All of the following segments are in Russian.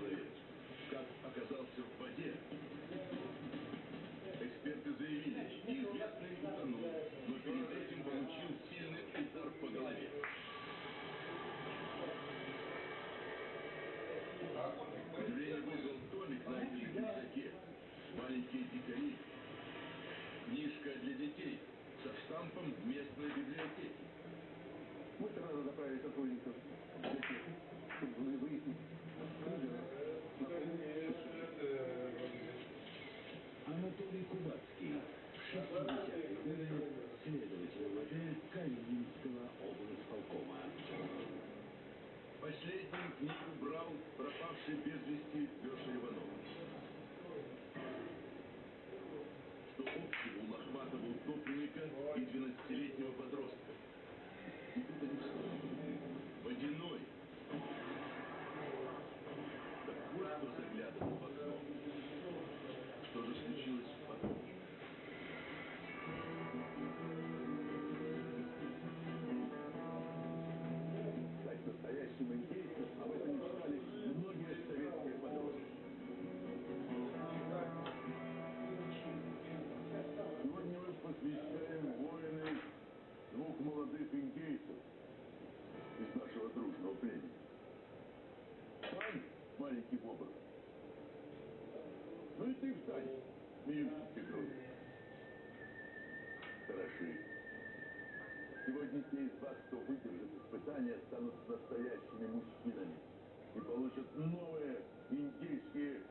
человек, как оказался в воде, эксперты заявили, неизвестный утонул, но перед этим получил сильный удар по голове. Зрение вызвал домик, на в рюкзаке. Маленькие дикари. Книжка для детей со штампом в местной библиотеки. Быстро надо направить сотрудников, чтобы выяснить, Последнюю книгу брал пропавший без вести Леша Что общего у Лохматова утопленника и 12-летнего подростка? из вас, кто выдержит испытания, станут настоящими мужчинами и получат новые индийские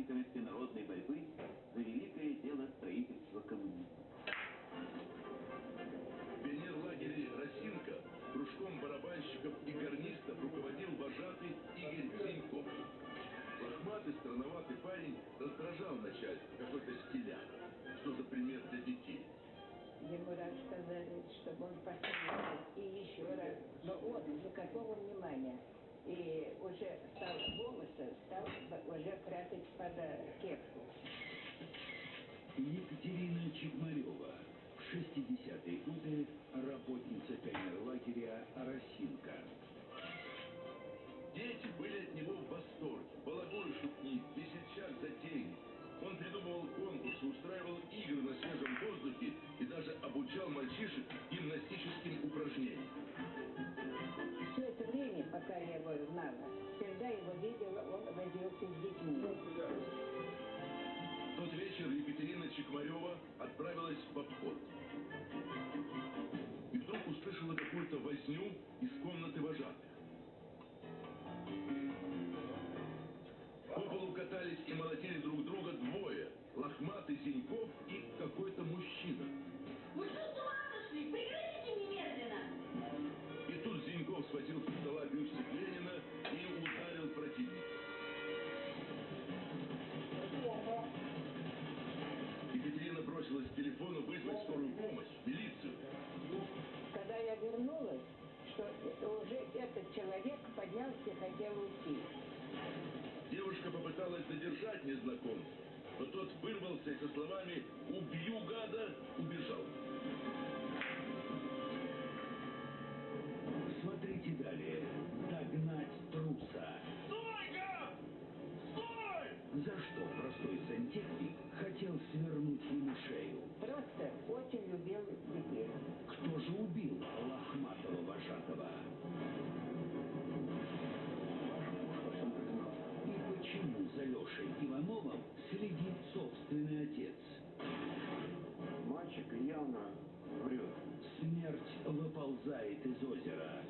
участниками всенародной борьбы за великое дело строительства коммунизма. В пионерлагере «Росинка» кружком барабанщиков и гарнистов руководил вожатый Игорь Зиньков. Лохматый, странноватый парень раздражал начальство, какой-то стиляк. Что за пример для детей? Ему раз сказали, чтобы он посмотрел, и еще раз. Но он никакого внимания. И уже стал волосы, стал уже прятать под э, кепку. Екатерина Чекмарева. В 60-е годы работница пионерлагеря «Росинка». Дети были от него в восторге. Балагур шутник, весельчак затейник. Он придумывал конкурсы, устраивал игры на свежем воздухе и даже обучал мальчишек знала, всегда его видела, он возился с детьми. Тот вечер Екатерина Чекмарева отправилась в обход. И вдруг услышала какую-то возню из комнаты вожатых. По полу катались и молотили друг друга двое. Задержать незнакомца, но тот вырвался и со словами «Убью гада!» убежал. Смотрите далее. Догнать труса. Стой-ка! Стой! За что простой сантехник хотел свернуть ему шею? Просто очень любил детей. Кто же убил лохматого вожатого? Лешей Ивановым следит собственный отец? Мальчик явно врет. Смерть выползает из озера.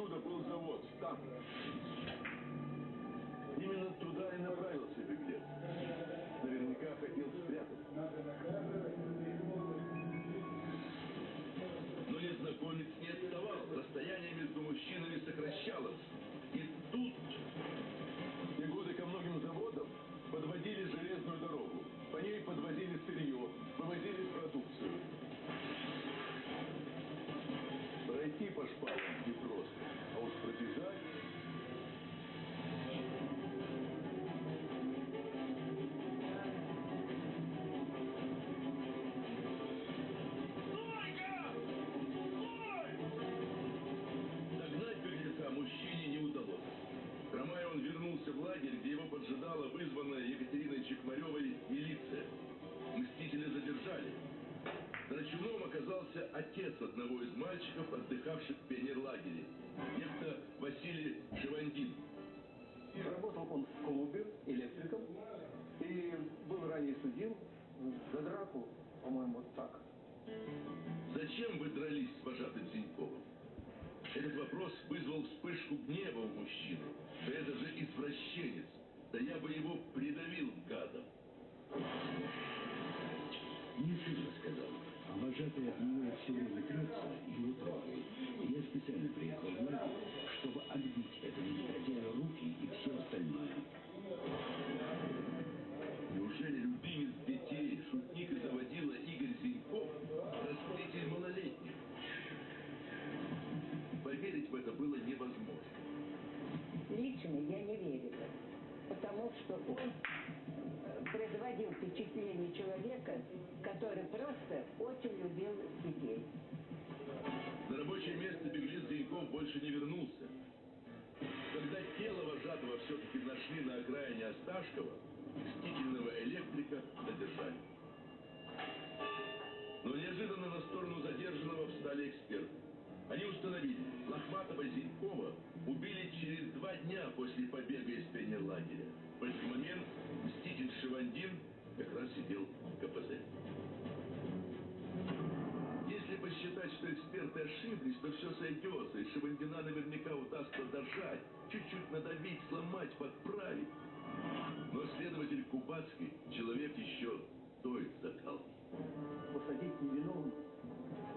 Отсюда был завод. Там. Адрес одного из мальчиков, отдыхавших в пионерлагере. Некто Василий Шивандин. Работал он в клубе электриком и был ранее судим за драку, по-моему, вот так. Зачем вы дрались с вожатым Зиньковым? Этот вопрос вызвал вспышку гнева у мужчины. Да это же извращенец. Да я бы его придавил гадом. Не сильно сказал. А вожатая мне все время трется и не трогает. Я специально приехал в лагерь, чтобы отбить этому негодяю руки и все остальное. Больше не вернулся. Когда тело вожатого все-таки нашли на окраине Осташкова, мстительного электрика задержали. Но неожиданно на сторону задержанного встали эксперты. Они установили, Лохматова и Зинькова убили через два дня после побега из пионерлагеря. В этот момент мститель Шивандин как раз сидел в КПЗ. Что эксперты ошиблись, то все сойдется, и Шивандина наверняка удастся дожать, чуть-чуть надавить, сломать, подправить. Но следователь Кубацкий человек еще той закалки. Посадить невиновных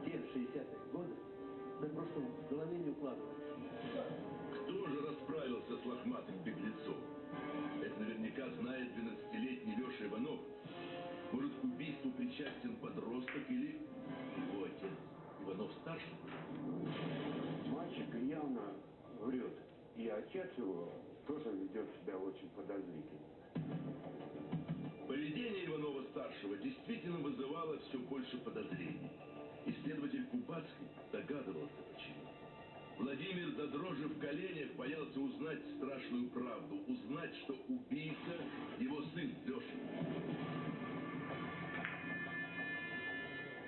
в те 60-е годы, да просто в голове не укладывается. Кто же расправился с лохматым беглецом? Это наверняка знает 12-летний Леша Иванов. Может, к отец его тоже ведет себя очень подозрительно. Поведение Иванова-старшего действительно вызывало все больше подозрений. Исследователь Кубацкий догадывался, почему. Владимир до дрожи в коленях боялся узнать страшную правду, узнать, что убийца его сын Леша.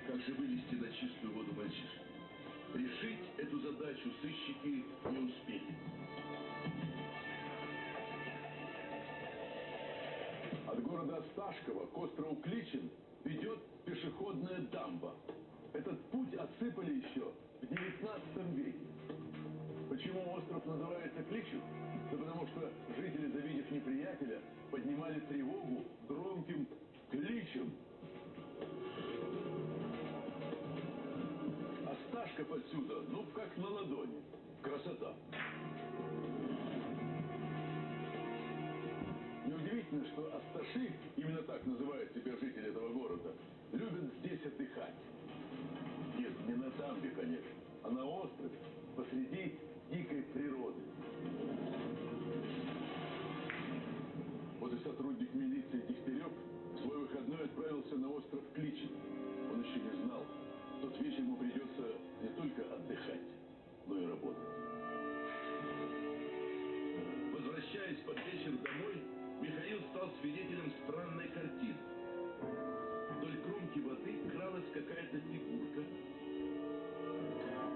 Как же вывести на чистую воду мальчишку? Решить эту задачу сыщики не успели. Города Осташкова к острову Кличин ведет пешеходная дамба. Этот путь отсыпали еще в 19 веке. Почему остров называется Кличин? Да потому что жители, завидев неприятеля, поднимали тревогу громким кличем. Осташков отсюда, ну, как на ладони. Красота. Неудивительно, что Асташи, именно так называют себя жители этого города, любят здесь отдыхать. Нет, не на дамбе, конечно, а на острове, посреди дикой природы. Вот и сотрудник милиции Дегтярев в свой выходной отправился на остров Кличин. Он еще не знал, в тот вечер ему придется не только отдыхать, но и работать. Возвращаясь под вечер домой, стал свидетелем странной картины. Вдоль кромки воды кралась какая-то фигурка.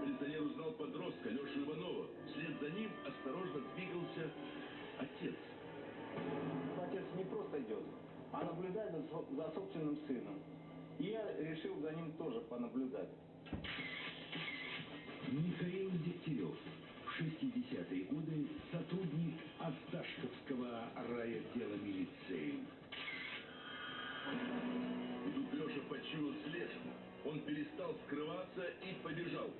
Милиционер узнал подростка Лешу Иванова. Вслед за ним осторожно двигался отец. Отец не просто идет, а наблюдает за, за собственным сыном. И я решил за ним тоже понаблюдать. Михаил Дегтярев. В 60-е годы сотрудник Осташковского райотдела милиции. Он перестал скрываться и побежал.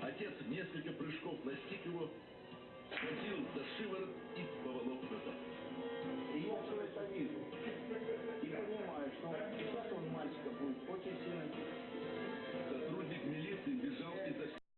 Отец в несколько прыжков настиг его, схватил за шиворот и поволок назад. И я все это вижу. И понимаю, что сейчас он мальчика будет очень сильно